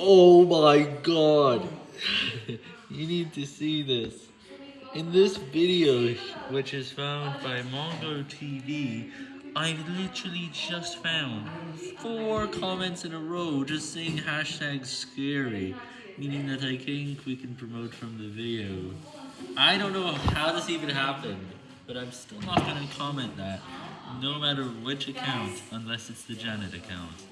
Oh my god. you need to see this. In this video, which is found by Mongo TV, I literally just found four comments in a row just saying hashtag scary, meaning that I think we can promote from the video. I don't know how this even happened, but I'm still not going to comment that, no matter which account, unless it's the Janet account.